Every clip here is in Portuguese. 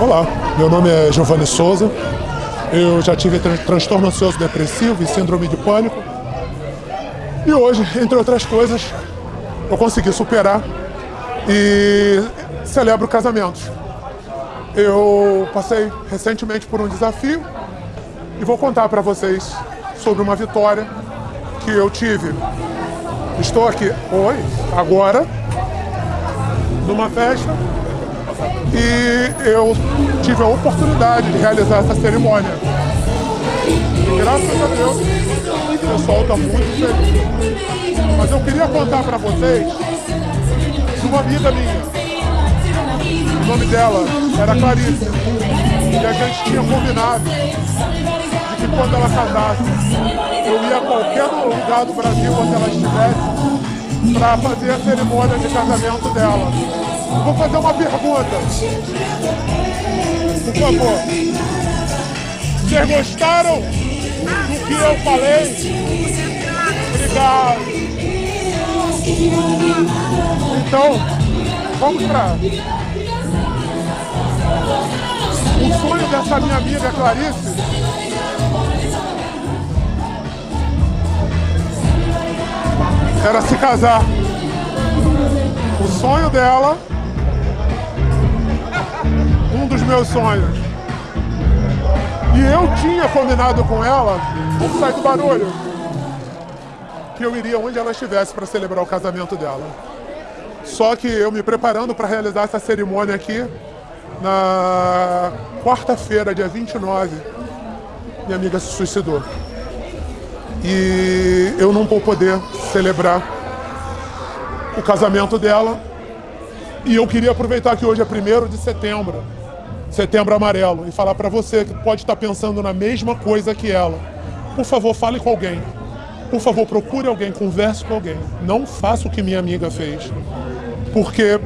Olá, meu nome é Giovanni Souza. Eu já tive tran transtorno ansioso depressivo e síndrome de pânico. E hoje, entre outras coisas, eu consegui superar e celebro casamentos. Eu passei recentemente por um desafio e vou contar para vocês sobre uma vitória que eu tive. Estou aqui hoje, agora, numa festa e eu tive a oportunidade de realizar essa cerimônia. Graças a Deus, o pessoal está muito feliz. Mas eu queria contar para vocês de uma amiga minha. O nome dela era Clarice. E a gente tinha combinado de que quando ela casasse, eu ia a qualquer lugar do Brasil onde ela estivesse para fazer a cerimônia de casamento dela. Vou fazer uma pergunta. Por favor. Vocês gostaram do que eu falei? Obrigado. Então, vamos para... O sonho dessa minha amiga Clarice era se casar. O sonho dela meus sonhos. E eu tinha combinado com ela, sair do barulho, que eu iria onde ela estivesse para celebrar o casamento dela. Só que eu me preparando para realizar essa cerimônia aqui, na quarta-feira, dia 29, minha amiga se suicidou. E eu não vou poder celebrar o casamento dela. E eu queria aproveitar que hoje é 1 de setembro Setembro Amarelo e falar para você que pode estar pensando na mesma coisa que ela. Por favor, fale com alguém. Por favor, procure alguém, converse com alguém. Não faça o que minha amiga fez. Porque,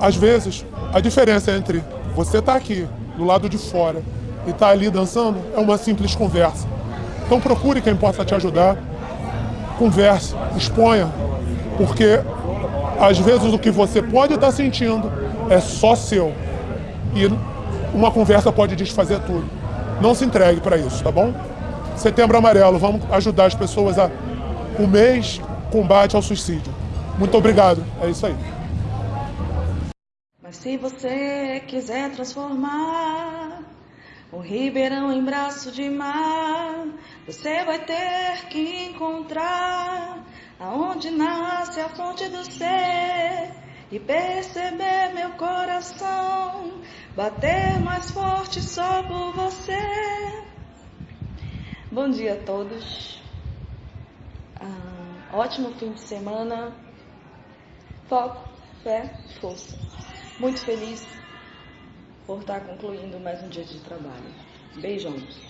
às vezes, a diferença entre você estar tá aqui, do lado de fora, e estar tá ali dançando, é uma simples conversa. Então procure quem possa te ajudar. Converse, exponha. Porque, às vezes, o que você pode estar tá sentindo é só seu. E uma conversa pode desfazer tudo. Não se entregue para isso, tá bom? Setembro Amarelo, vamos ajudar as pessoas a... O mês combate ao suicídio. Muito obrigado, é isso aí. Mas se você quiser transformar o Ribeirão em braço de mar, você vai ter que encontrar aonde nasce a fonte do ser e perceber meu coração bater mais forte só por você. Bom dia a todos. Ah, ótimo fim de semana. Foco, fé, força. Muito feliz por estar concluindo mais um dia de trabalho. Beijões.